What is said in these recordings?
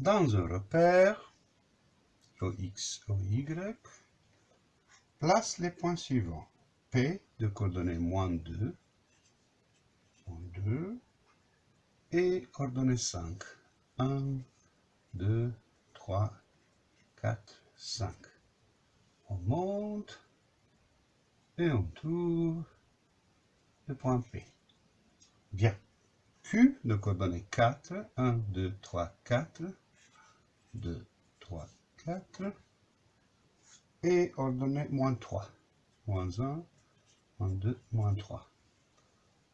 dans un repère, OX, OY, place les points suivants. P de coordonnées moins 2, moins 2, et coordonnées 5. 1, 2, 3, 4, 5. On monte et on tourne le point P. Bien. Q de coordonnées 4, 1, 2, 3, 4, 2, 3, 4, et ordonnée moins 3, moins 1, moins 2, moins 3.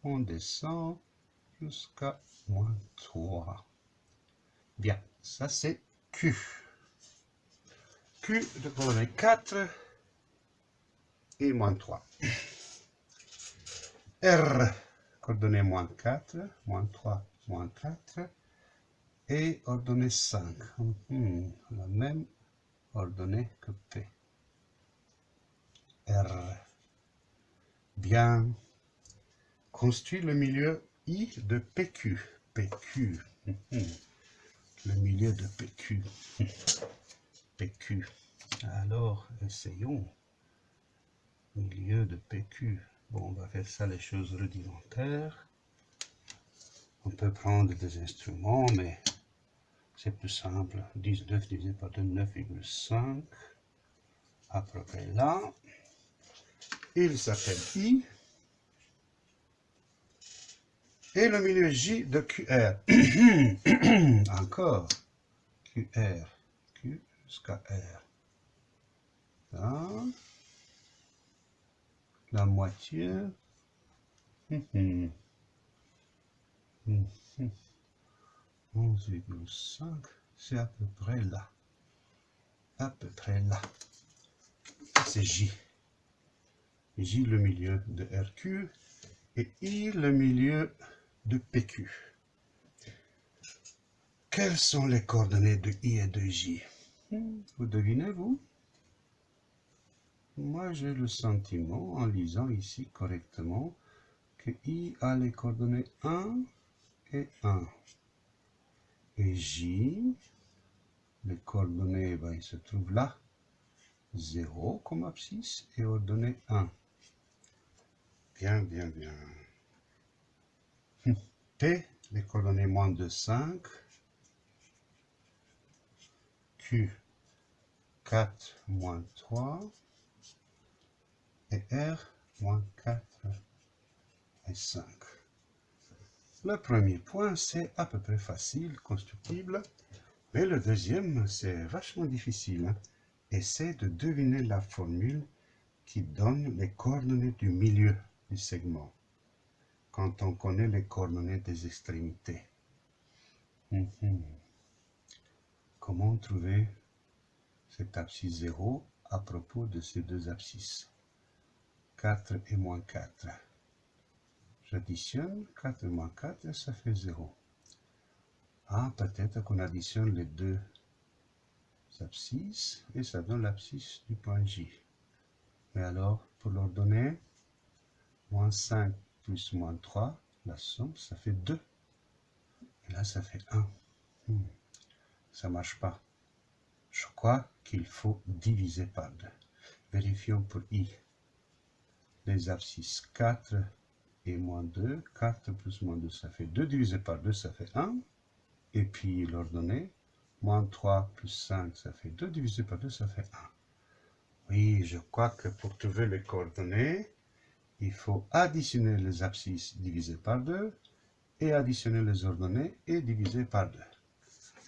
On descend jusqu'à moins 3. Bien, ça c'est Q. Q de coordonnées 4 et moins 3. R, coordonnée moins 4, moins 3, moins 4, et ordonnée 5. Hmm, la même ordonnée que P. R. Bien. Construit le milieu I de PQ. PQ. Hmm. Le milieu de PQ. PQ. Alors, essayons. Milieu de PQ. Bon, on va faire ça les choses rudimentaires. On peut prendre des instruments, mais c'est plus simple. 19 divisé par 2, 9,5. À peu près là. Il s'appelle I. Et le milieu J de QR. Encore. QR. Q jusqu'à R. Là. La moitié. 11,5, c'est à peu près là. À peu près là. C'est J. J le milieu de RQ et I le milieu de PQ. Quelles sont les coordonnées de I et de J? Vous devinez, vous? Moi, j'ai le sentiment, en lisant ici correctement, que I a les coordonnées 1 et 1. Et J, les coordonnées, ben, se trouve là, 0 comme abscisse et ordonnée 1. Bien, bien, bien. P, les coordonnées moins de 5. Q, 4 moins 3. Et R, moins 4 et 5. Le premier point, c'est à peu près facile, constructible. Mais le deuxième, c'est vachement difficile. Hein. Essaie de deviner la formule qui donne les coordonnées du milieu du segment. Quand on connaît les coordonnées des extrémités. Mhm. Comment trouver cet abscisse 0 à propos de ces deux abscisses? 4 et moins 4. J'additionne 4 moins 4, ça fait 0. Ah, peut-être qu'on additionne les deux abscisses et ça donne l'abscisse du point J. Mais alors, pour l'ordonnée, moins 5 plus moins 3, la somme, ça fait 2. Et là, ça fait 1. Hmm. Ça marche pas. Je crois qu'il faut diviser par 2. Vérifions pour I. Les abscisses 4 et moins 2. 4 plus moins 2, ça fait 2 divisé par 2, ça fait 1. Et puis l'ordonnée, moins 3 plus 5, ça fait 2 divisé par 2, ça fait 1. Oui, je crois que pour trouver les coordonnées, il faut additionner les abscisses divisées par 2 et additionner les ordonnées et diviser par 2.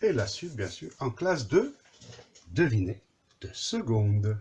Et la suite, bien sûr, en classe 2, devinez de seconde.